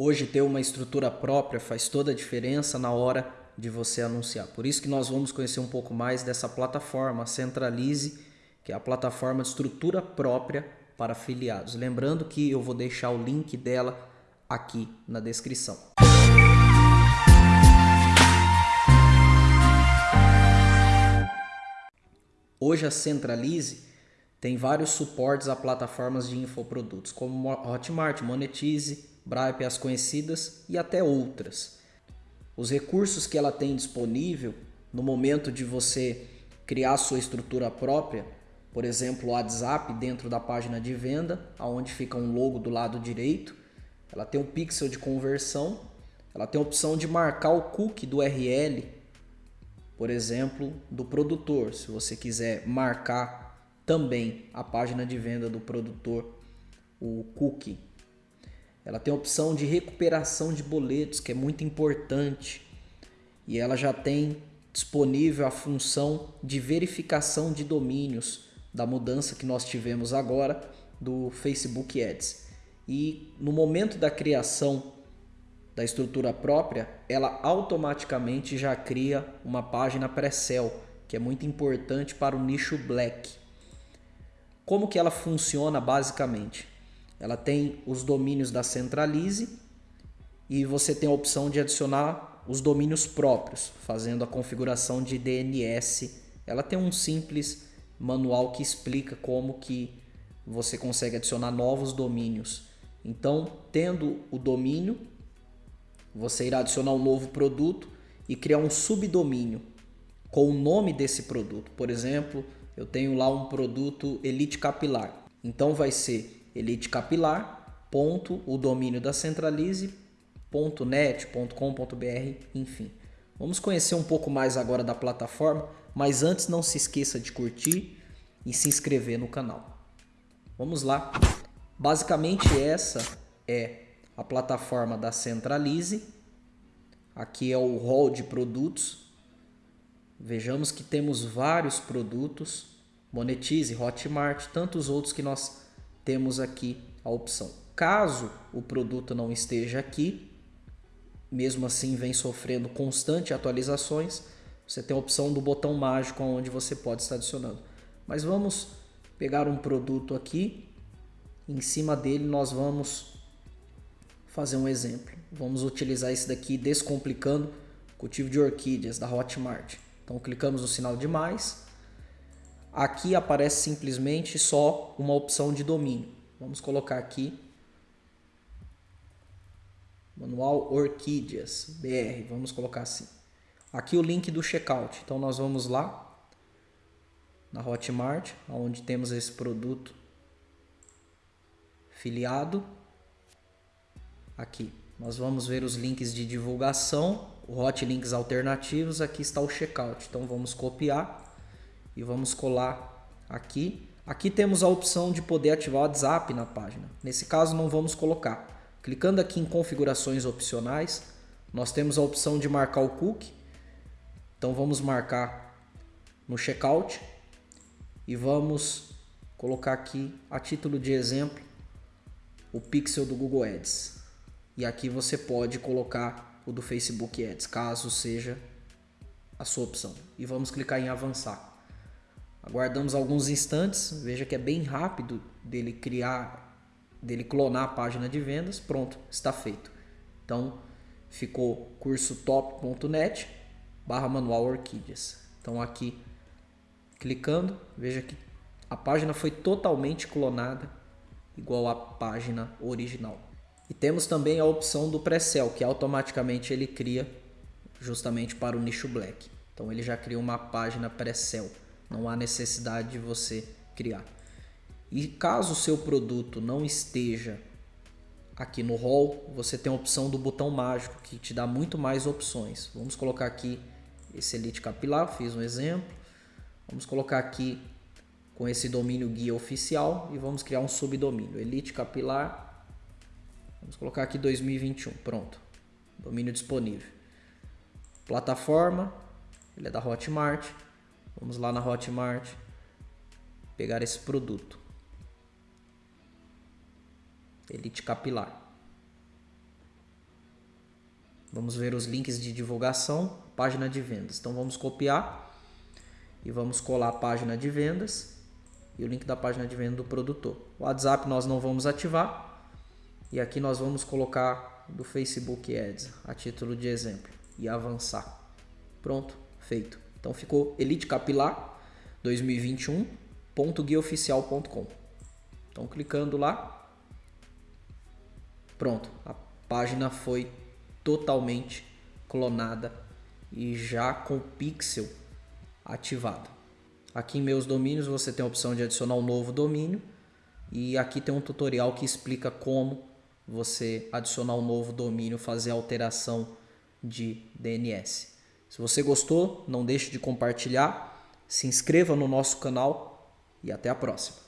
Hoje ter uma estrutura própria faz toda a diferença na hora de você anunciar. Por isso que nós vamos conhecer um pouco mais dessa plataforma, Centralize, que é a plataforma de estrutura própria para afiliados. Lembrando que eu vou deixar o link dela aqui na descrição. Hoje a Centralize tem vários suportes a plataformas de infoprodutos, como Hotmart, Monetize, Bripe, as conhecidas e até outras. Os recursos que ela tem disponível no momento de você criar sua estrutura própria, por exemplo, o WhatsApp dentro da página de venda, aonde fica um logo do lado direito, ela tem um pixel de conversão, ela tem a opção de marcar o cookie do URL, por exemplo, do produtor. Se você quiser marcar também a página de venda do produtor, o cookie. Ela tem a opção de recuperação de boletos, que é muito importante. E ela já tem disponível a função de verificação de domínios da mudança que nós tivemos agora do Facebook Ads. E no momento da criação da estrutura própria, ela automaticamente já cria uma página pré-sell, que é muito importante para o nicho black. Como que ela funciona basicamente? Ela tem os domínios da Centralize e você tem a opção de adicionar os domínios próprios, fazendo a configuração de DNS. Ela tem um simples manual que explica como que você consegue adicionar novos domínios então, tendo o domínio, você irá adicionar um novo produto e criar um subdomínio com o nome desse produto. Por exemplo, eu tenho lá um produto Elite Capilar. Então vai ser Elite Capilar, ponto, o domínio da Centralize, ponto .net, ponto .com.br, enfim. Vamos conhecer um pouco mais agora da plataforma, mas antes não se esqueça de curtir e se inscrever no canal. Vamos lá. Basicamente essa é a plataforma da Centralize. Aqui é o hall de produtos. Vejamos que temos vários produtos. Monetize, Hotmart, tantos outros que nós temos aqui a opção. Caso o produto não esteja aqui, mesmo assim vem sofrendo constante atualizações, você tem a opção do botão mágico onde você pode estar adicionando. Mas vamos pegar um produto aqui em cima dele nós vamos fazer um exemplo. Vamos utilizar esse daqui descomplicando cultivo de orquídeas da Hotmart. Então clicamos no sinal de mais. Aqui aparece simplesmente só uma opção de domínio. Vamos colocar aqui Manual Orquídeas BR, vamos colocar assim. Aqui o link do checkout. Então nós vamos lá na Hotmart, onde temos esse produto filiado. Aqui, nós vamos ver os links de divulgação, hot links alternativos, aqui está o checkout. Então vamos copiar e vamos colar aqui. Aqui temos a opção de poder ativar o WhatsApp na página. Nesse caso não vamos colocar. Clicando aqui em configurações opcionais, nós temos a opção de marcar o cookie. Então vamos marcar no checkout e vamos colocar aqui a título de exemplo o pixel do Google Ads. E aqui você pode colocar o do Facebook Ads, caso seja a sua opção. E vamos clicar em avançar. Aguardamos alguns instantes, veja que é bem rápido dele criar, dele clonar a página de vendas, pronto, está feito. Então ficou cursotop.net barra manual orquídeas. Então aqui clicando, veja que a página foi totalmente clonada igual à página original. E temos também a opção do pré-sell, que automaticamente ele cria justamente para o nicho black. Então ele já cria uma página pré-sell, não há necessidade de você criar. E caso o seu produto não esteja aqui no hall, você tem a opção do botão mágico que te dá muito mais opções. Vamos colocar aqui esse Elite Capilar, fiz um exemplo. Vamos colocar aqui com esse domínio guia oficial e vamos criar um subdomínio, Elite Capilar. Vamos colocar aqui 2021, pronto. Domínio disponível. Plataforma, ele é da Hotmart. Vamos lá na Hotmart pegar esse produto. Elite Capilar. Vamos ver os links de divulgação, página de vendas. Então vamos copiar e vamos colar a página de vendas e o link da página de venda do produtor. O WhatsApp nós não vamos ativar e aqui nós vamos colocar do Facebook Ads a título de exemplo e avançar. Pronto, feito. Então ficou Elite Capilar 2021.guiaoficial.com. Então clicando lá, pronto, a página foi totalmente clonada e já com o pixel ativado. Aqui em meus domínios você tem a opção de adicionar um novo domínio e aqui tem um tutorial que explica como você adicionar um novo domínio, fazer alteração de DNS. Se você gostou, não deixe de compartilhar, se inscreva no nosso canal e até a próxima.